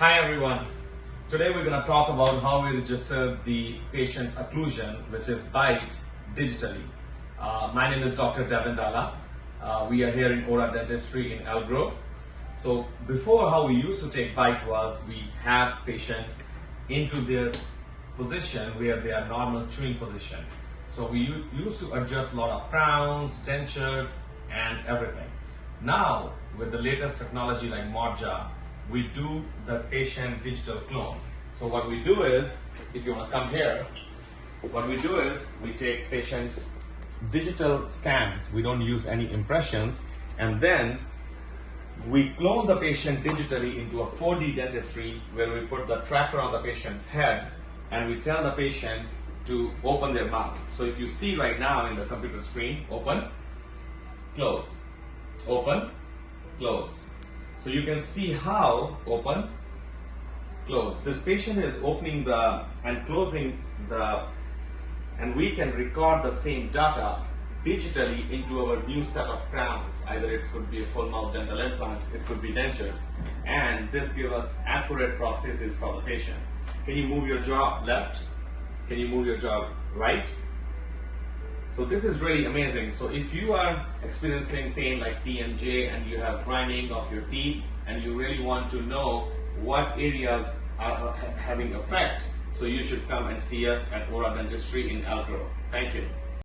Hi everyone. Today we're going to talk about how we register the patient's occlusion, which is bite, digitally. Uh, my name is Dr. Devin Dalla. Uh, we are here in Ora Dentistry in Elk Grove. So before how we used to take bite was we have patients into their position where they are normal chewing position. So we used to adjust a lot of crowns, dentures, and everything. Now with the latest technology like Modjaw, we do the patient digital clone. So what we do is, if you want to come here, what we do is we take patients digital scans. We don't use any impressions, and then we clone the patient digitally into a 4D dentistry where we put the tracker on the patient's head and we tell the patient to open their mouth. So if you see right now in the computer screen, open, close, open, close. So you can see how open, close. This patient is opening the and closing the and we can record the same data digitally into our new set of crowns. Either it could be a full mouth dental implants, it could be dentures, and this gives us accurate prosthesis for the patient. Can you move your jaw left? Can you move your jaw right? So this is really amazing. So if you are experiencing pain like TMJ and you have grinding of your teeth and you really want to know what areas are having effect, so you should come and see us at Ora Dentistry in Elk Grove. Thank you.